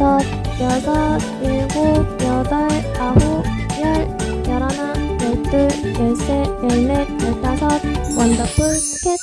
여섯, 일곱, 여덟, 아홉, 열, 열하나, 열둘, 열셋, 열넷, 열다섯 원더풀 스캣